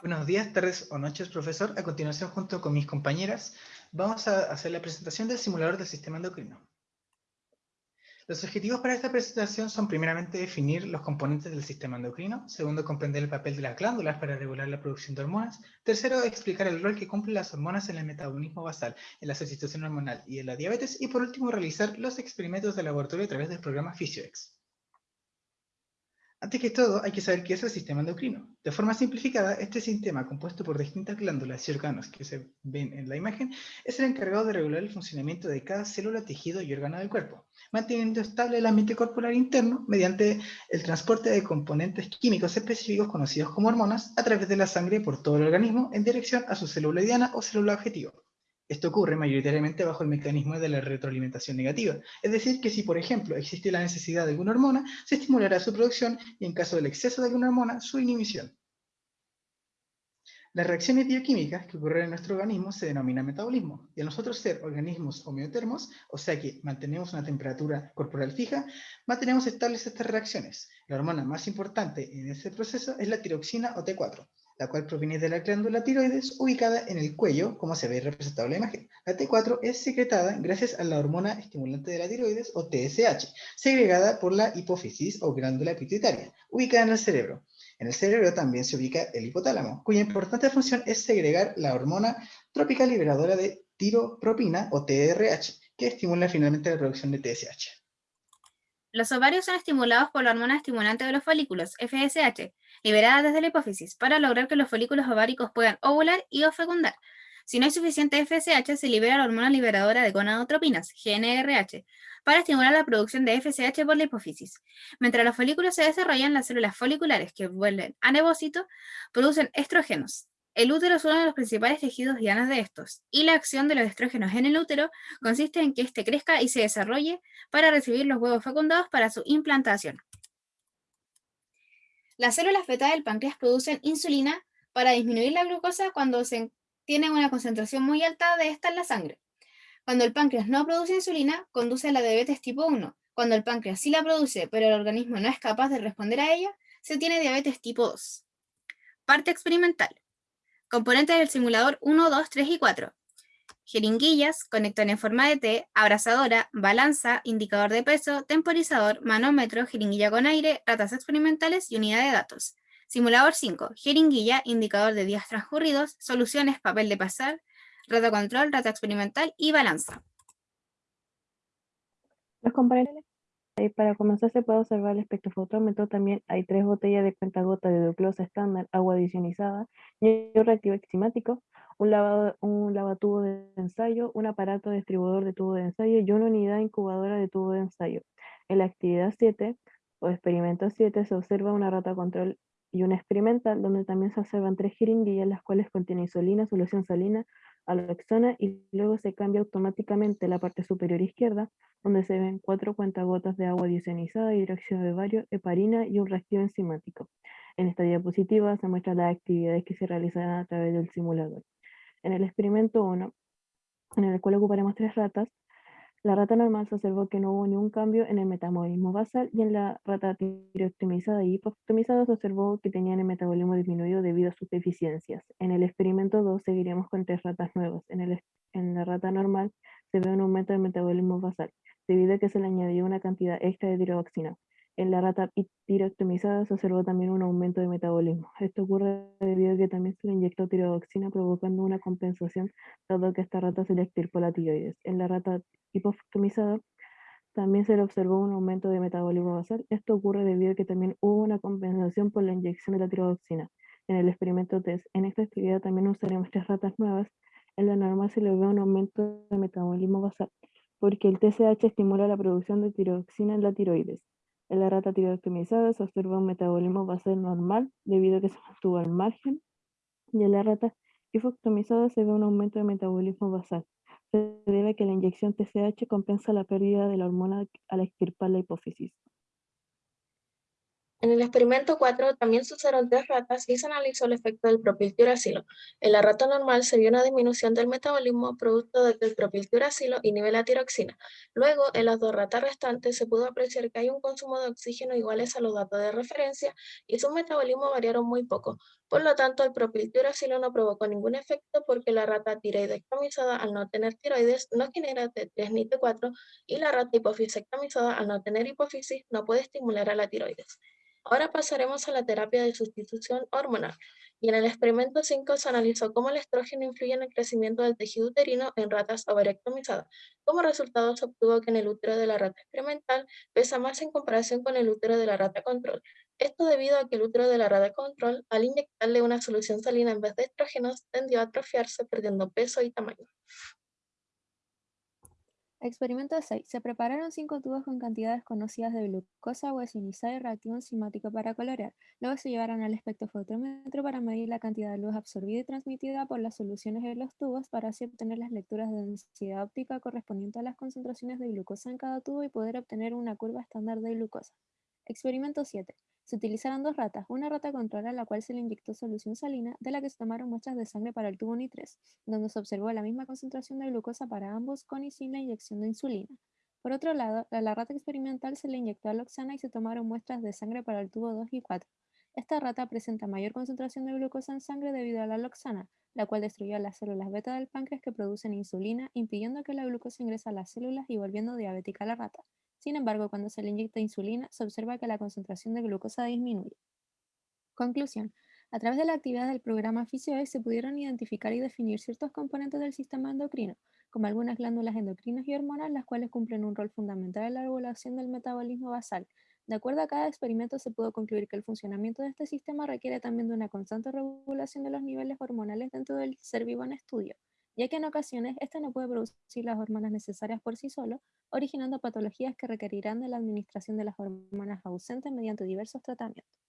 Buenos días, tardes o noches, profesor. A continuación, junto con mis compañeras, vamos a hacer la presentación del simulador del sistema endocrino. Los objetivos para esta presentación son primeramente definir los componentes del sistema endocrino, segundo, comprender el papel de las glándulas para regular la producción de hormonas, tercero, explicar el rol que cumplen las hormonas en el metabolismo basal, en la sustitución hormonal y en la diabetes, y por último, realizar los experimentos de laboratorio a través del programa PhysioX. Antes que todo, hay que saber qué es el sistema endocrino. De forma simplificada, este sistema, compuesto por distintas glándulas y órganos que se ven en la imagen, es el encargado de regular el funcionamiento de cada célula, tejido y órgano del cuerpo, manteniendo estable el ambiente corporal interno mediante el transporte de componentes químicos específicos conocidos como hormonas a través de la sangre por todo el organismo en dirección a su célula diana o célula objetivo. Esto ocurre mayoritariamente bajo el mecanismo de la retroalimentación negativa, es decir, que si por ejemplo existe la necesidad de alguna hormona, se estimulará su producción y en caso del exceso de alguna hormona, su inhibición. Las reacciones bioquímicas que ocurren en nuestro organismo se denominan metabolismo, y a nosotros ser organismos homeotermos, o sea que mantenemos una temperatura corporal fija, mantenemos estables estas reacciones. La hormona más importante en ese proceso es la tiroxina o T4, la cual proviene de la glándula tiroides ubicada en el cuello, como se ve representado en la imagen. La T4 es secretada gracias a la hormona estimulante de la tiroides, o TSH, segregada por la hipófisis o glándula pituitaria, ubicada en el cerebro. En el cerebro también se ubica el hipotálamo, cuya importante función es segregar la hormona trópica liberadora de tiropropina, o TRH, que estimula finalmente la producción de TSH. Los ovarios son estimulados por la hormona estimulante de los folículos, FSH, liberada desde la hipófisis, para lograr que los folículos ováricos puedan ovular y o fecundar. Si no hay suficiente FSH, se libera la hormona liberadora de gonadotropinas, GNRH, para estimular la producción de FSH por la hipófisis. Mientras los folículos se desarrollan, las células foliculares que vuelven a nevócito producen estrógenos, el útero es uno de los principales tejidos dianas de estos, y la acción de los estrógenos en el útero consiste en que éste crezca y se desarrolle para recibir los huevos fecundados para su implantación. Las células beta del páncreas producen insulina para disminuir la glucosa cuando se tiene una concentración muy alta de esta en la sangre. Cuando el páncreas no produce insulina, conduce a la diabetes tipo 1. Cuando el páncreas sí la produce, pero el organismo no es capaz de responder a ella, se tiene diabetes tipo 2. Parte experimental. Componentes del simulador 1, 2, 3 y 4. Jeringuillas, conector en forma de T, abrazadora, balanza, indicador de peso, temporizador, manómetro, jeringuilla con aire, ratas experimentales y unidad de datos. Simulador 5, jeringuilla, indicador de días transcurridos, soluciones, papel de pasar, rata control, rata experimental y balanza. Los para comenzar se puede observar el espectrofotómetro. También hay tres botellas de cuentagota de glucosa estándar, agua adicionizada y un reactivo enzimático, un, un lavatubo de ensayo, un aparato distribuidor de tubo de ensayo y una unidad incubadora de tubo de ensayo. En la actividad 7 o experimento 7 se observa una rata control y una experimental donde también se observan tres jeringuillas las cuales contienen insulina, solución salina, aloxona y luego se cambia automáticamente la parte superior izquierda, donde se ven cuatro cuentagotas de agua diosenizada, hidróxido de bario, heparina y un reactivo enzimático. En esta diapositiva se muestran las actividades que se realizarán a través del simulador. En el experimento 1, en el cual ocuparemos tres ratas, la rata normal se observó que no hubo ningún cambio en el metabolismo basal y en la rata tirooptimizada y hipooptimizada se observó que tenían el metabolismo disminuido debido a sus deficiencias. En el experimento 2 seguiremos con tres ratas nuevas. En, el, en la rata normal se ve un aumento del metabolismo basal, debido a que se le añadió una cantidad extra de tiroxina. En la rata tirooptimizada se observó también un aumento de metabolismo. Esto ocurre debido a que también se le inyectó tiroxina provocando una compensación, dado que esta rata se le extirpó la tiroides. En la rata hipooptimizada también se le observó un aumento de metabolismo basal. Esto ocurre debido a que también hubo una compensación por la inyección de la tiroxina. En el experimento TEST, en esta actividad también usaremos tres ratas nuevas. En la normal se le ve un aumento de metabolismo basal, porque el TSH estimula la producción de tiroxina en la tiroides. En la rata tirooptimizada se observa un metabolismo basal normal debido a que se mantuvo al margen y en la rata hipooptimizada se ve un aumento de metabolismo basal. Se debe a que la inyección TSH compensa la pérdida de la hormona al extirpar la hipófisis. En el experimento 4 también se usaron tres ratas y se analizó el efecto del propiltiuracilo. En la rata normal se vio una disminución del metabolismo producto de que el propiltiuracilo inhibe tiroxina. Luego, en las dos ratas restantes se pudo apreciar que hay un consumo de oxígeno iguales a los datos de referencia y sus metabolismos variaron muy poco. Por lo tanto, el propiltiuracilo no provocó ningún efecto porque la rata tiroidectomizada al no tener tiroides no genera T3 ni T4 y la rata hipofisectomizada al no tener hipófisis no puede estimular a la tiroides. Ahora pasaremos a la terapia de sustitución hormonal. Y en el experimento 5 se analizó cómo el estrógeno influye en el crecimiento del tejido uterino en ratas ovarectomizadas. Como resultado se obtuvo que en el útero de la rata experimental pesa más en comparación con el útero de la rata control. Esto debido a que el útero de la rata control, al inyectarle una solución salina en vez de estrógenos, tendió a atrofiarse perdiendo peso y tamaño. Experimento 6. Se prepararon cinco tubos con cantidades conocidas de glucosa guasinizada y reactivo enzimático para colorear. Luego se llevaron al espectrofotómetro para medir la cantidad de luz absorbida y transmitida por las soluciones de los tubos para así obtener las lecturas de densidad óptica correspondientes a las concentraciones de glucosa en cada tubo y poder obtener una curva estándar de glucosa. Experimento 7. Se utilizaron dos ratas, una rata control a la cual se le inyectó solución salina, de la que se tomaron muestras de sangre para el tubo NI3, donde se observó la misma concentración de glucosa para ambos con y sin la inyección de insulina. Por otro lado, a la rata experimental se le inyectó aloxana y se tomaron muestras de sangre para el tubo 2 y 4. Esta rata presenta mayor concentración de glucosa en sangre debido a la aloxana, la cual destruyó las células beta del páncreas que producen insulina, impidiendo que la glucosa ingrese a las células y volviendo diabética a la rata. Sin embargo, cuando se le inyecta insulina, se observa que la concentración de glucosa disminuye. Conclusión. A través de la actividad del programa FISIOE se pudieron identificar y definir ciertos componentes del sistema endocrino, como algunas glándulas endocrinas y hormonas, las cuales cumplen un rol fundamental en la regulación del metabolismo basal. De acuerdo a cada experimento, se pudo concluir que el funcionamiento de este sistema requiere también de una constante regulación de los niveles hormonales dentro del ser vivo en estudio ya que en ocasiones este no puede producir las hormonas necesarias por sí solo, originando patologías que requerirán de la administración de las hormonas ausentes mediante diversos tratamientos.